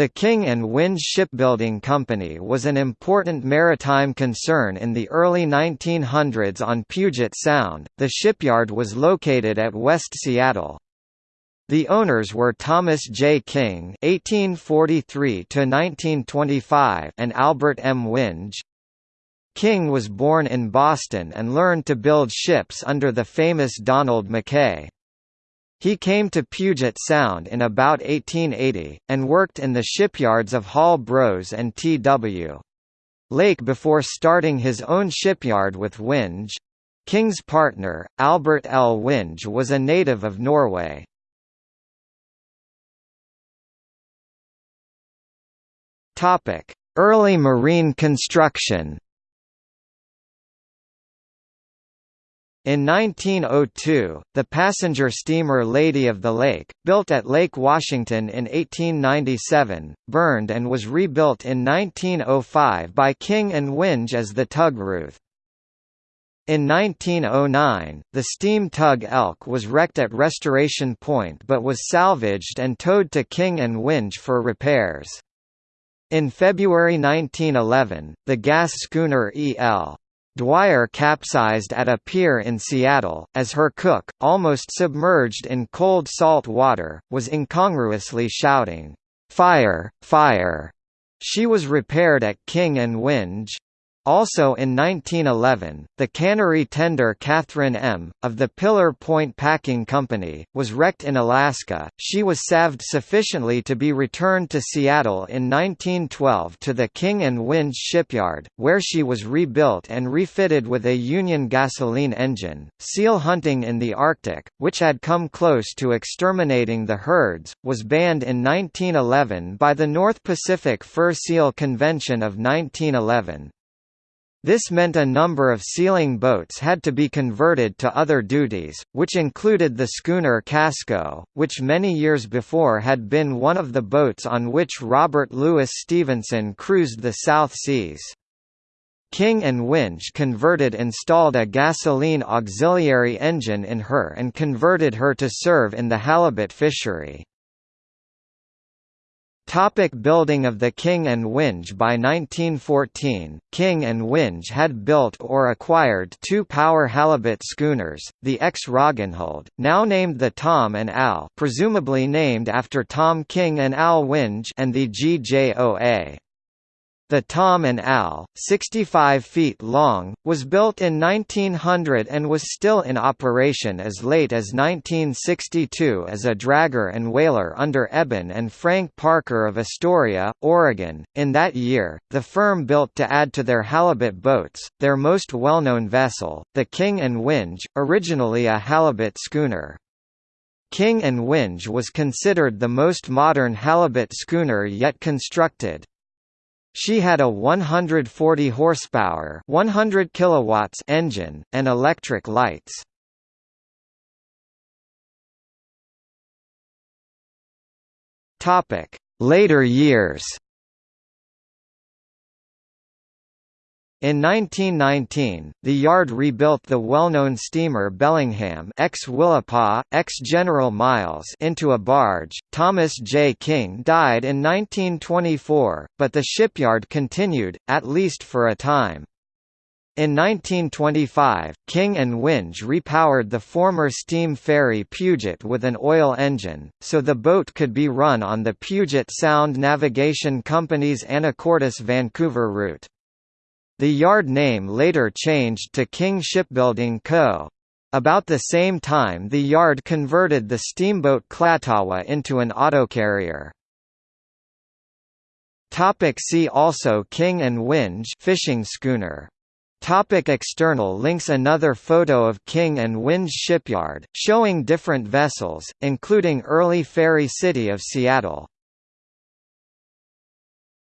The King and Winge Shipbuilding Company was an important maritime concern in the early 1900s on Puget Sound. The shipyard was located at West Seattle. The owners were Thomas J. King (1843–1925) and Albert M. Winge. King was born in Boston and learned to build ships under the famous Donald McKay. He came to Puget Sound in about 1880, and worked in the shipyards of Hall Bros and T.W. Lake before starting his own shipyard with Winge. King's partner, Albert L. Winge was a native of Norway. Early marine construction In 1902, the passenger steamer Lady of the Lake, built at Lake Washington in 1897, burned and was rebuilt in 1905 by King and Winge as the tug Ruth. In 1909, the steam tug Elk was wrecked at Restoration Point but was salvaged and towed to King and Winge for repairs. In February 1911, the gas schooner E.L. Dwyer capsized at a pier in Seattle, as her cook, almost submerged in cold salt water, was incongruously shouting, "'Fire! Fire!' She was repaired at King and Winge. Also in 1911, the cannery tender Catherine M., of the Pillar Point Packing Company, was wrecked in Alaska. She was salved sufficiently to be returned to Seattle in 1912 to the King and Winge shipyard, where she was rebuilt and refitted with a Union gasoline engine. Seal hunting in the Arctic, which had come close to exterminating the herds, was banned in 1911 by the North Pacific Fur Seal Convention of 1911. This meant a number of sealing boats had to be converted to other duties, which included the schooner Casco, which many years before had been one of the boats on which Robert Louis Stevenson cruised the South Seas. King and Winge converted installed a gasoline auxiliary engine in her and converted her to serve in the halibut fishery. Topic building of the King and Winge By 1914, King and Winge had built or acquired two power halibut schooners, the ex Roggenhold, now named the Tom and Al presumably named after Tom King and Al Winge and the GJOA. The Tom and Al, 65 feet long, was built in 1900 and was still in operation as late as 1962 as a dragger and whaler under Eben and Frank Parker of Astoria, Oregon. In that year, the firm built to add to their halibut boats, their most well-known vessel, the King and Winge, originally a halibut schooner. King and Winge was considered the most modern halibut schooner yet constructed, she had a 140 horsepower, 100 kilowatts engine and electric lights. Topic: Later years. In 1919, the yard rebuilt the well-known steamer Bellingham ex-Willapa, ex-General Miles into a barge. Thomas J. King died in 1924, but the shipyard continued, at least for a time. In 1925, King and Winge repowered the former steam ferry Puget with an oil engine, so the boat could be run on the Puget Sound Navigation Company's Anacortes-Vancouver route. The yard name later changed to King Shipbuilding Co. About the same time the yard converted the steamboat Klatawa into an autocarrier. Topic see also King and Winge fishing schooner Topic external links Another photo of King and Winge shipyard, showing different vessels, including early ferry city of Seattle